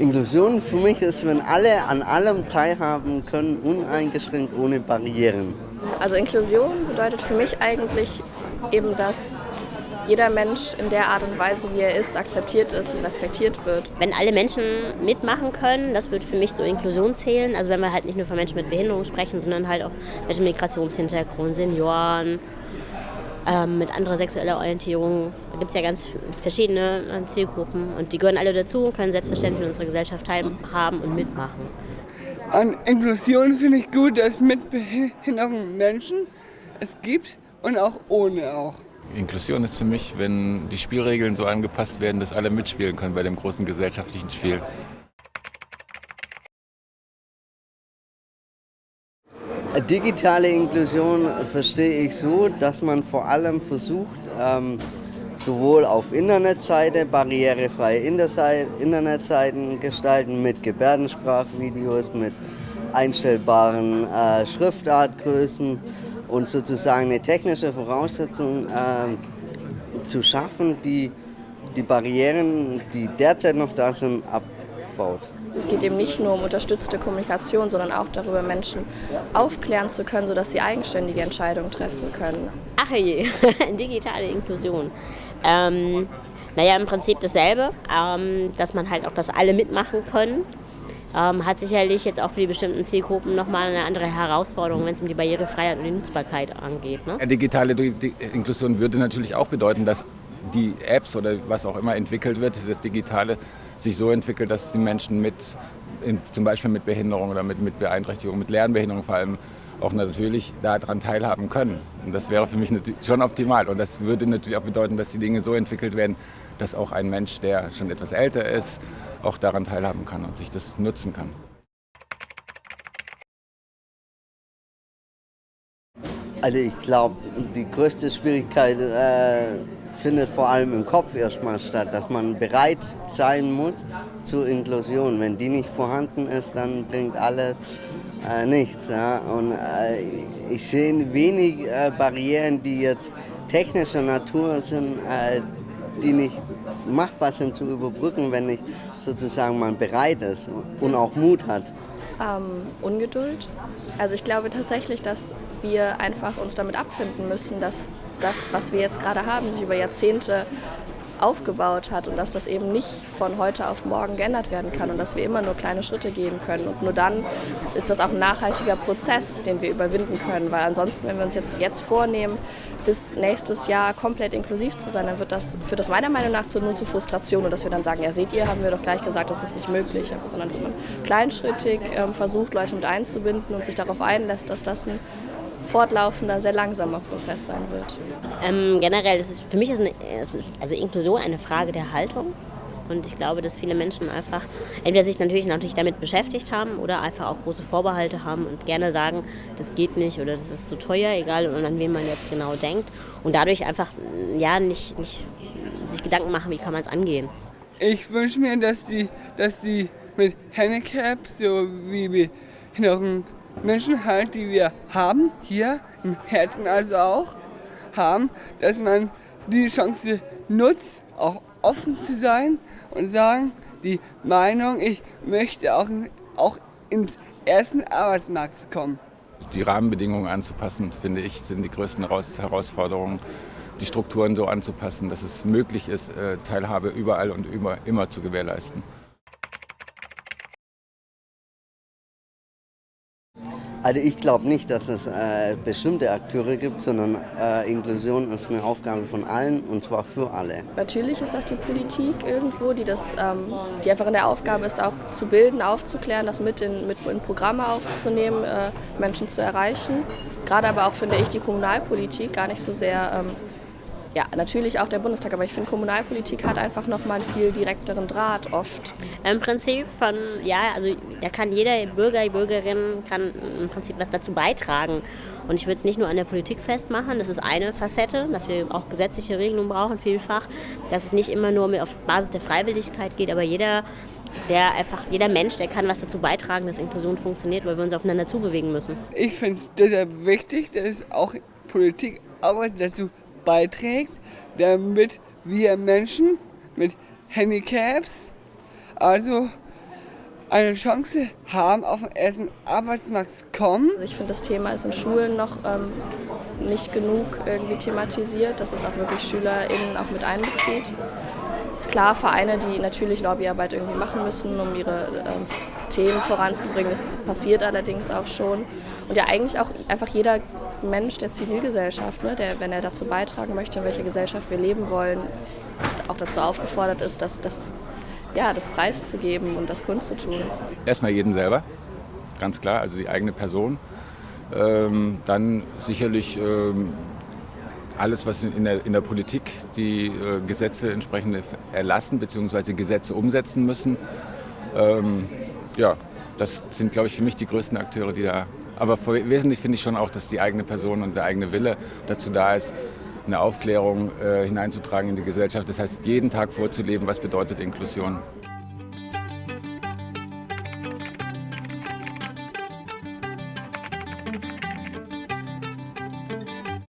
Inklusion für mich ist, wenn alle an allem teilhaben können, uneingeschränkt, ohne Barrieren. Also Inklusion bedeutet für mich eigentlich eben, dass jeder Mensch in der Art und Weise, wie er ist, akzeptiert ist und respektiert wird. Wenn alle Menschen mitmachen können, das wird für mich zur Inklusion zählen. Also wenn wir halt nicht nur von Menschen mit Behinderung sprechen, sondern halt auch Menschen mit Migrationshintergrund, Senioren, ähm, mit anderer sexueller Orientierung. Da gibt es ja ganz verschiedene äh, Zielgruppen und die gehören alle dazu und können selbstverständlich in unserer Gesellschaft teilhaben und mitmachen. An Inklusion finde ich gut, dass es mit behinderten Menschen es gibt und auch ohne auch. Inklusion ist für mich, wenn die Spielregeln so angepasst werden, dass alle mitspielen können bei dem großen gesellschaftlichen Spiel. Digitale Inklusion verstehe ich so, dass man vor allem versucht, ähm, sowohl auf Internetseite barrierefreie Internetseiten gestalten mit Gebärdensprachvideos, mit einstellbaren äh, Schriftartgrößen und sozusagen eine technische Voraussetzung äh, zu schaffen, die die Barrieren, die derzeit noch da sind, abbaut. Es geht eben nicht nur um unterstützte Kommunikation, sondern auch darüber, Menschen aufklären zu können, sodass sie eigenständige Entscheidungen treffen können. Ach je, digitale Inklusion. Ähm, naja, im Prinzip dasselbe, ähm, dass man halt auch, dass alle mitmachen können. Ähm, hat sicherlich jetzt auch für die bestimmten Zielgruppen nochmal eine andere Herausforderung, wenn es um die Barrierefreiheit und die Nutzbarkeit angeht. Ne? Digitale Inklusion würde natürlich auch bedeuten, dass die Apps oder was auch immer entwickelt wird, das Digitale sich so entwickelt, dass die Menschen mit, in, zum Beispiel mit Behinderung oder mit, mit Beeinträchtigung, mit Lernbehinderung vor allem, auch natürlich daran teilhaben können. Und das wäre für mich schon optimal. Und das würde natürlich auch bedeuten, dass die Dinge so entwickelt werden, dass auch ein Mensch, der schon etwas älter ist, auch daran teilhaben kann und sich das nutzen kann. Also ich glaube, die größte Schwierigkeit äh, findet vor allem im Kopf erstmal statt, dass man bereit sein muss zur Inklusion. Wenn die nicht vorhanden ist, dann bringt alles äh, nichts. Ja? Und äh, ich sehe wenig äh, Barrieren, die jetzt technischer Natur sind, äh, die nicht machbar sind zu überbrücken, wenn nicht sozusagen man bereit ist und auch Mut hat. Ähm, Ungeduld. Also ich glaube tatsächlich, dass wir einfach uns damit abfinden müssen, dass das, was wir jetzt gerade haben, sich über Jahrzehnte aufgebaut hat und dass das eben nicht von heute auf morgen geändert werden kann und dass wir immer nur kleine Schritte gehen können. Und nur dann ist das auch ein nachhaltiger Prozess, den wir überwinden können, weil ansonsten, wenn wir uns jetzt, jetzt vornehmen, bis nächstes Jahr komplett inklusiv zu sein, dann wird das, führt das meiner Meinung nach nur zu Frustration und dass wir dann sagen, ja seht ihr, haben wir doch gleich gesagt, das ist nicht möglich, sondern dass man kleinschrittig ähm, versucht, Leute mit einzubinden und sich darauf einlässt, dass das ein fortlaufender, sehr langsamer Prozess sein wird. Ähm, generell ist für mich ist eine, also Inklusion eine Frage der Haltung. Und ich glaube, dass viele Menschen einfach entweder sich natürlich, natürlich damit beschäftigt haben oder einfach auch große Vorbehalte haben und gerne sagen, das geht nicht oder das ist zu teuer, egal an wen man jetzt genau denkt. Und dadurch einfach ja, nicht, nicht sich Gedanken machen, wie kann man es angehen. Ich wünsche mir, dass die, dass die mit Handicaps, so wie wir Behinderungen Menschen halt, die wir haben, hier im Herzen also auch, haben, dass man die Chance nutzt, auch offen zu sein und sagen, die Meinung, ich möchte auch, auch ins ersten Arbeitsmarkt kommen. Die Rahmenbedingungen anzupassen, finde ich, sind die größten Herausforderungen. Die Strukturen so anzupassen, dass es möglich ist, äh, Teilhabe überall und immer, immer zu gewährleisten. Also ich glaube nicht, dass es äh, bestimmte Akteure gibt, sondern äh, Inklusion ist eine Aufgabe von allen und zwar für alle. Natürlich ist das die Politik irgendwo, die, das, ähm, die einfach in der Aufgabe ist, auch zu bilden, aufzuklären, das mit in, mit in Programme aufzunehmen, äh, Menschen zu erreichen. Gerade aber auch, finde ich, die Kommunalpolitik gar nicht so sehr ähm, ja, natürlich auch der Bundestag, aber ich finde, Kommunalpolitik hat einfach nochmal einen viel direkteren Draht oft. Im Prinzip von, ja, also da kann jeder Bürger, Bürgerin kann im Prinzip was dazu beitragen. Und ich würde es nicht nur an der Politik festmachen, das ist eine Facette, dass wir auch gesetzliche Regelungen brauchen, vielfach, dass es nicht immer nur auf Basis der Freiwilligkeit geht, aber jeder der einfach, jeder Mensch, der kann was dazu beitragen, dass Inklusion funktioniert, weil wir uns aufeinander zubewegen müssen. Ich finde es deshalb wichtig, dass auch Politik auch was dazu beiträgt, damit wir Menschen mit Handicaps, also eine Chance haben, auf den ersten Arbeitsmarkt zu kommen. Also ich finde, das Thema ist in Schulen noch ähm, nicht genug irgendwie thematisiert, dass es auch wirklich SchülerInnen auch mit einbezieht. Klar, Vereine, die natürlich Lobbyarbeit irgendwie machen müssen, um ihre ähm, Themen voranzubringen, das passiert allerdings auch schon. Und ja eigentlich auch einfach jeder Mensch der Zivilgesellschaft, ne, der, wenn er dazu beitragen möchte, in welcher Gesellschaft wir leben wollen, auch dazu aufgefordert ist, dass das ja, das preiszugeben und das kundzutun. Erstmal jeden selber, ganz klar, also die eigene Person. Ähm, dann sicherlich ähm, alles, was in der, in der Politik die äh, Gesetze entsprechend erlassen bzw. Gesetze umsetzen müssen. Ähm, ja, das sind, glaube ich, für mich die größten Akteure, die da. Aber wesentlich finde ich schon auch, dass die eigene Person und der eigene Wille dazu da ist, eine Aufklärung äh, hineinzutragen in die Gesellschaft. Das heißt, jeden Tag vorzuleben, was bedeutet Inklusion.